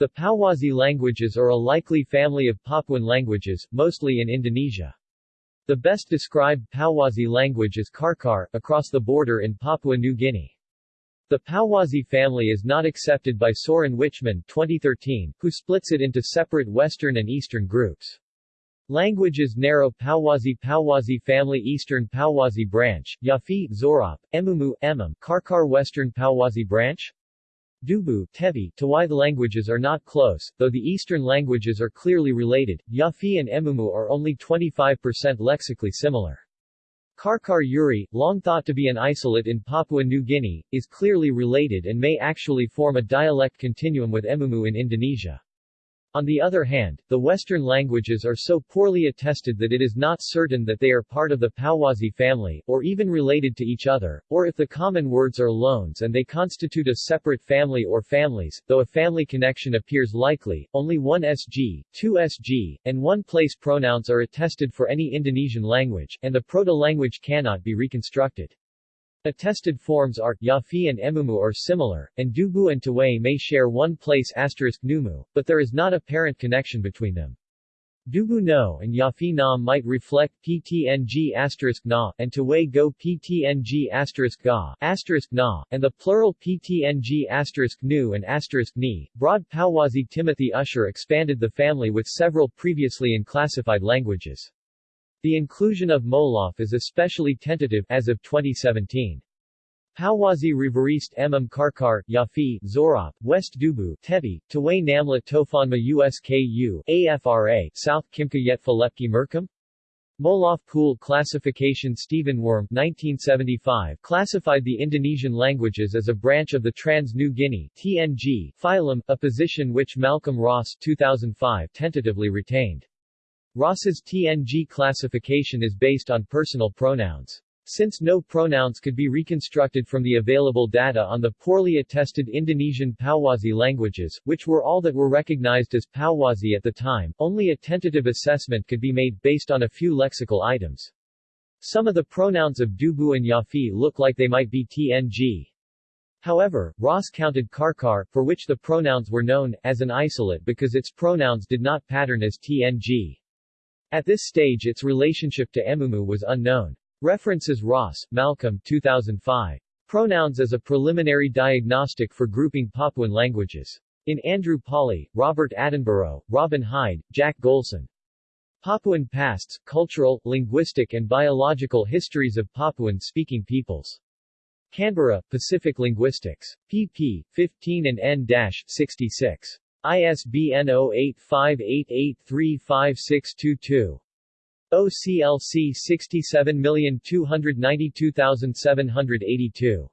The Pauwasi languages are a likely family of Papuan languages, mostly in Indonesia. The best described Pauwasi language is Karkar, across the border in Papua New Guinea. The Pauwasi family is not accepted by Soren Wichmann 2013, who splits it into separate Western and Eastern groups. Languages narrow Pauwasi Pauwasi family Eastern Pauwasi branch, Yafi, Zorop, Emumu, Emem, Karkar Western Pauwasi branch, Dubu, Tebi, Tawai the languages are not close, though the Eastern languages are clearly related. Yafi and Emumu are only 25% lexically similar. Karkar Yuri, long thought to be an isolate in Papua New Guinea, is clearly related and may actually form a dialect continuum with Emumu in Indonesia. On the other hand, the Western languages are so poorly attested that it is not certain that they are part of the Pauwasi family, or even related to each other, or if the common words are loans and they constitute a separate family or families, though a family connection appears likely, only one SG, two SG, and one place pronouns are attested for any Indonesian language, and the proto-language cannot be reconstructed. Attested forms are, Yafi and Emumu are similar, and Dubu and Tawai may share one place asterisk Numu, but there is not apparent connection between them. Dubu no and Yafi na might reflect ptng asterisk na, and Tawai go ptng asterisk ga, asterisk na, and the plural ptng asterisk nu and asterisk ni. Broad Pauwasi Timothy Usher expanded the family with several previously unclassified languages. The inclusion of Molof is especially tentative as of 2017. Pauwasi Riveriste Emem Karkar, Yafi, Zorop, West Dubu, Tebi, Tawai Namlat Tofanma USKU, AFRA, South Kimka Yetfa Lepki Merkum? Molof Pool Classification Stephen Wurm 1975 classified the Indonesian languages as a branch of the Trans-New Guinea TNG phylum, a position which Malcolm Ross 2005 tentatively retained. Ross's TNG classification is based on personal pronouns. Since no pronouns could be reconstructed from the available data on the poorly attested Indonesian Pauwasi languages, which were all that were recognized as Pauwasi at the time, only a tentative assessment could be made based on a few lexical items. Some of the pronouns of Dubu and Yafi look like they might be TNG. However, Ross counted Karkar, for which the pronouns were known, as an isolate because its pronouns did not pattern as TNG. At this stage its relationship to Emumu was unknown. References Ross, Malcolm 2005. Pronouns as a preliminary diagnostic for grouping Papuan languages. In Andrew Pawley, Robert Attenborough, Robin Hyde, Jack Golson. Papuan Pasts, Cultural, Linguistic and Biological Histories of Papuan-Speaking Peoples. Canberra, Pacific Linguistics. pp. 15 and n-66. ISBN 0858835622. OCLC 67292782